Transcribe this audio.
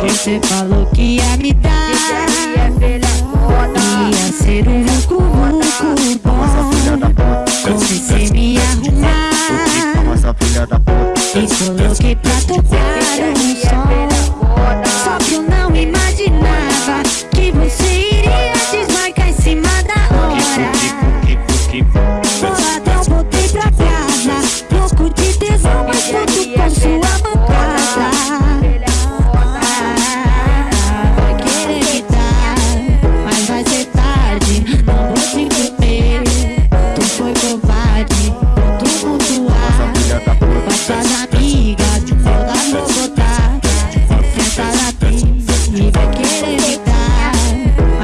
Que cê falou que ia me dar. Ia ser um vucu vucu bom. Comecei me arrumar? E coloquei pra tocar um som. Só que eu não imaginava Que você iria desmarcar em cima da hora. Boladão, voltei pra casa. Louco de tesão, mas pouco